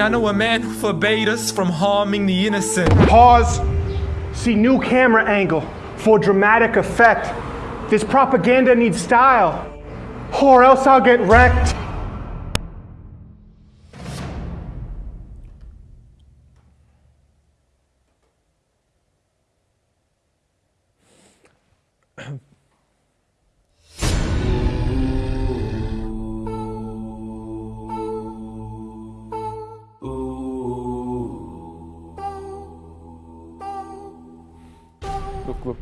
I know a man who forbade us from harming the innocent. Pause. See new camera angle for dramatic effect. This propaganda needs style, or else I'll get wrecked. Look, look,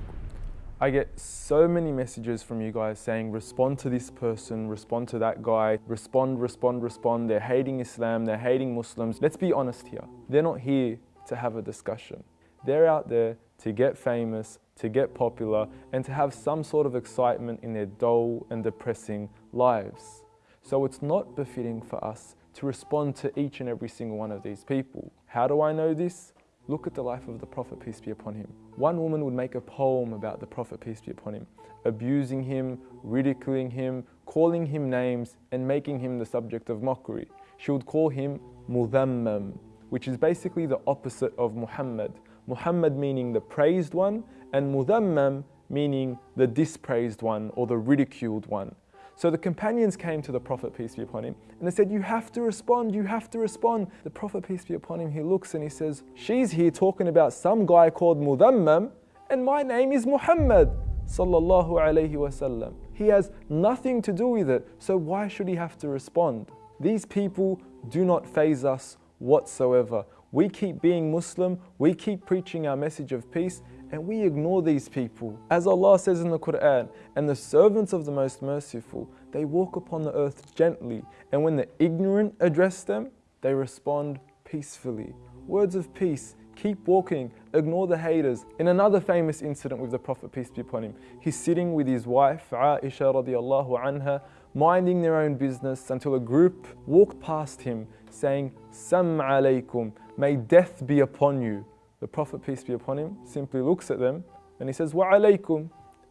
I get so many messages from you guys saying respond to this person, respond to that guy, respond, respond, respond. They're hating Islam, they're hating Muslims. Let's be honest here. They're not here to have a discussion. They're out there to get famous, to get popular, and to have some sort of excitement in their dull and depressing lives. So it's not befitting for us to respond to each and every single one of these people. How do I know this? Look at the life of the Prophet, peace be upon him. One woman would make a poem about the Prophet, peace be upon him, abusing him, ridiculing him, calling him names, and making him the subject of mockery. She would call him Mudhammam, which is basically the opposite of Muhammad. Muhammad meaning the praised one, and Mudhammam meaning the dispraised one or the ridiculed one. So the companions came to the Prophet, peace be upon him, and they said, You have to respond, you have to respond. The Prophet, peace be upon him, he looks and he says, She's here talking about some guy called Mudhammam, and my name is Muhammad. Sallallahu alayhi wasallam. He has nothing to do with it, so why should he have to respond? These people do not faze us whatsoever. We keep being Muslim, we keep preaching our message of peace, and we ignore these people. As Allah says in the Quran, and the servants of the Most Merciful, they walk upon the earth gently, and when the ignorant address them, they respond peacefully. Words of peace, keep walking, ignore the haters. In another famous incident with the Prophet, peace be upon him, he's sitting with his wife, Aisha radiallahu anha, minding their own business until a group walked past him saying, Sam alaykum, may death be upon you. The Prophet, peace be upon him, simply looks at them and he says, Wa alaykum,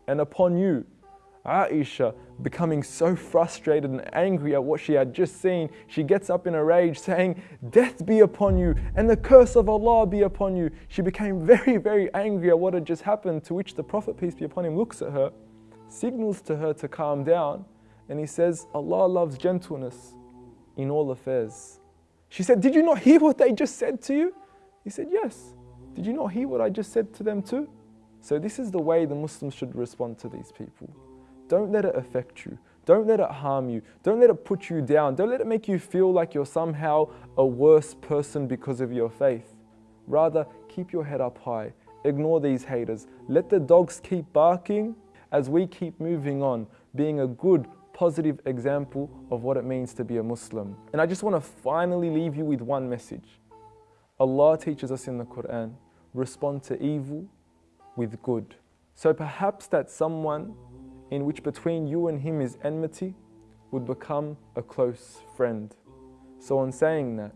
and upon you. Aisha, becoming so frustrated and angry at what she had just seen, she gets up in a rage saying, Death be upon you and the curse of Allah be upon you. She became very, very angry at what had just happened, to which the Prophet, peace be upon him, looks at her, signals to her to calm down, and he says, Allah loves gentleness in all affairs. She said, Did you not hear what they just said to you? He said, Yes. Did you not hear what I just said to them too? So, this is the way the Muslims should respond to these people. Don't let it affect you. Don't let it harm you. Don't let it put you down. Don't let it make you feel like you're somehow a worse person because of your faith. Rather, keep your head up high. Ignore these haters. Let the dogs keep barking as we keep moving on, being a good, positive example of what it means to be a Muslim. And I just want to finally leave you with one message. Allah teaches us in the Quran respond to evil with good. So perhaps that someone in which between you and him is enmity would become a close friend. So, on saying that,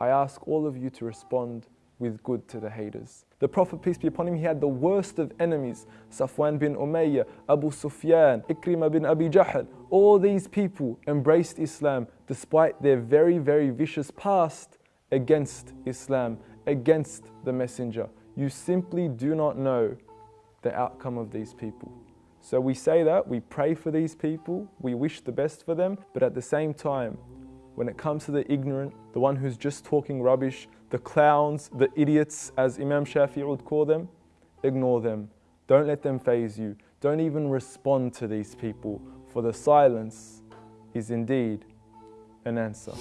I ask all of you to respond with good to the haters. The Prophet, peace be upon him, he had the worst of enemies Safwan bin Umayyah, Abu Sufyan, Ikrimah bin Abi Jahl. All these people embraced Islam despite their very, very vicious past against Islam, against the Messenger. You simply do not know the outcome of these people. So we say that, we pray for these people, we wish the best for them, but at the same time, when it comes to the ignorant, the one who's just talking rubbish, the clowns, the idiots, as Imam Shafi'i would call them, ignore them. Don't let them faze you. Don't even respond to these people, for the silence is indeed an answer.